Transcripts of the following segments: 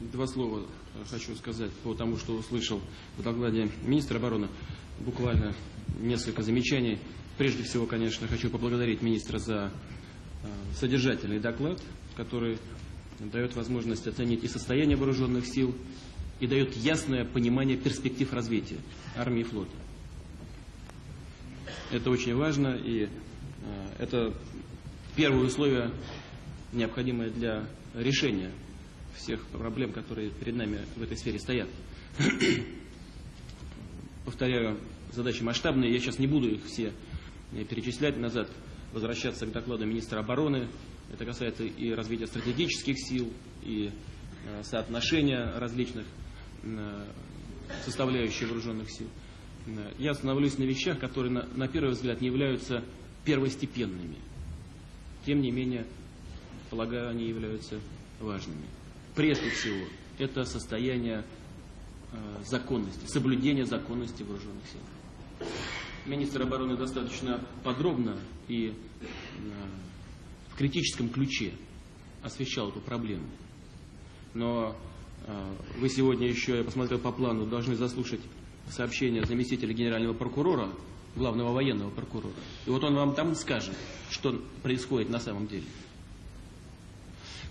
два слова хочу сказать по тому, что услышал в докладе министра обороны. Буквально несколько замечаний. Прежде всего, конечно, хочу поблагодарить министра за содержательный доклад, который дает возможность оценить и состояние вооруженных сил, и дает ясное понимание перспектив развития армии и флота. Это очень важно, и это первое условие, необходимое для решения всех проблем, которые перед нами в этой сфере стоят. Повторяю, задачи масштабные, я сейчас не буду их все перечислять назад, возвращаться к докладу министра обороны. Это касается и развития стратегических сил, и соотношения различных составляющих вооруженных сил. Я остановлюсь на вещах, которые на, на первый взгляд не являются первостепенными. Тем не менее, полагаю, они являются важными. Прежде всего, это состояние э, законности, соблюдение законности вооруженных сил. Министр обороны достаточно подробно и э, в критическом ключе освещал эту проблему. Но э, вы сегодня еще, я посмотрел по плану, должны заслушать сообщение заместителя генерального прокурора, главного военного прокурора. И вот он вам там скажет, что происходит на самом деле.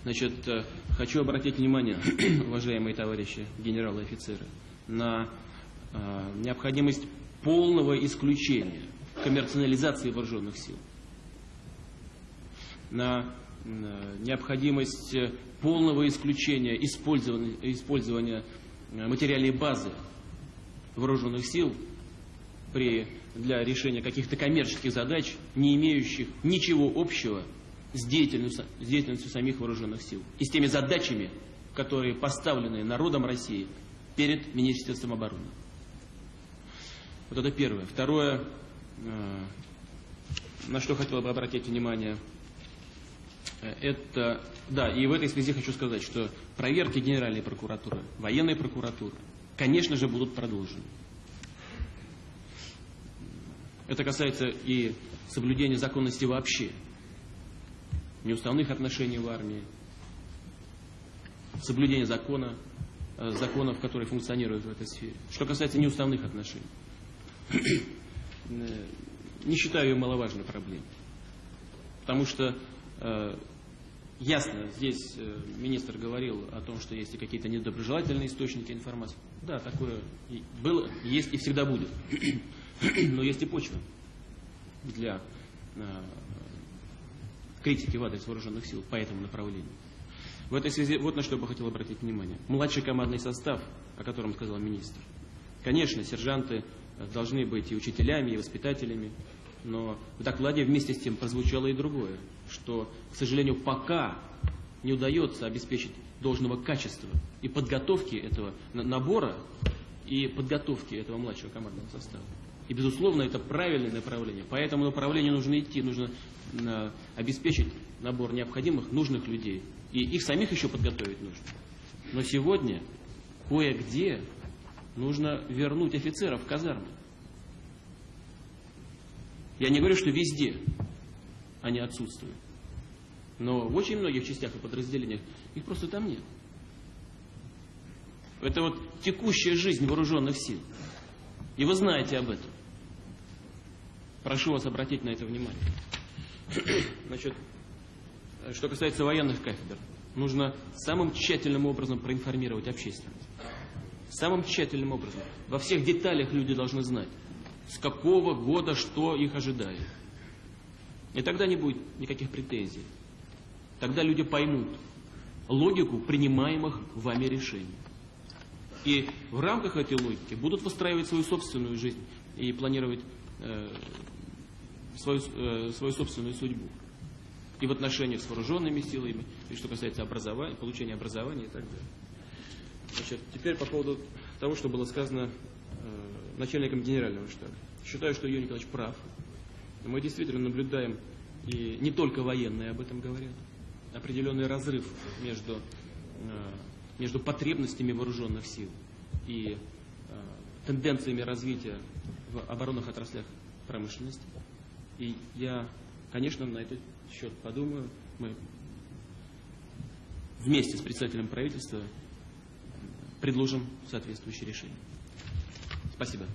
Значит, э, хочу обратить внимание, уважаемые товарищи генералы и офицеры, на э, необходимость полного исключения коммерциализации вооруженных сил, на э, необходимость полного исключения использования, использования материальной базы вооруженных сил при, для решения каких-то коммерческих задач, не имеющих ничего общего с деятельностью, с деятельностью самих вооруженных сил и с теми задачами, которые поставлены народом России перед Министерством обороны. Вот это первое. Второе, э, на что хотел бы обратить внимание, э, это, да, и в этой связи хочу сказать, что проверки Генеральной прокуратуры, военной прокуратуры, конечно же, будут продолжены. Это касается и соблюдения законности вообще, неуставных отношений в армии, соблюдения закона, э, законов, которые функционируют в этой сфере. Что касается неуставных отношений, э, не считаю ее маловажной проблемой. Потому что э, ясно, здесь министр говорил о том, что есть и какие-то недоброжелательные источники информации. Да, такое было, есть и всегда будет. Но есть и почва для критики в адрес вооруженных сил по этому направлению. В этой связи вот на что я бы хотел обратить внимание. Младший командный состав, о котором сказал министр. Конечно, сержанты должны быть и учителями, и воспитателями, но в докладе вместе с тем прозвучало и другое, что, к сожалению, пока не удается обеспечить должного качества и подготовки этого набора и подготовки этого младшего командного состава. И, безусловно, это правильное направление. По этому направлению нужно идти, нужно э, обеспечить набор необходимых, нужных людей. И их самих еще подготовить нужно. Но сегодня кое-где нужно вернуть офицеров в казармы. Я не говорю, что везде они отсутствуют. Но в очень многих частях и подразделениях их просто там нет. Это вот текущая жизнь вооруженных сил. И вы знаете об этом. Прошу вас обратить на это внимание. Значит, что касается военных кафедр, нужно самым тщательным образом проинформировать общественность. Самым тщательным образом. Во всех деталях люди должны знать, с какого года что их ожидает. И тогда не будет никаких претензий. Тогда люди поймут логику принимаемых вами решений. И в рамках этой логики будут выстраивать свою собственную жизнь и планировать э, свою, э, свою собственную судьбу. И в отношениях с вооруженными силами, и что касается образования, получения образования и так далее. Значит, теперь по поводу того, что было сказано э, начальником генерального штаба. Считаю, что Юрий Николаевич прав. Мы действительно наблюдаем, и не только военные об этом говорят, определенный разрыв между, э, между потребностями вооруженных сил и э, тенденциями развития в оборонных отраслях промышленности. И я, конечно, на этот счет подумаю. Мы вместе с председателем правительства предложим соответствующее решение. Спасибо.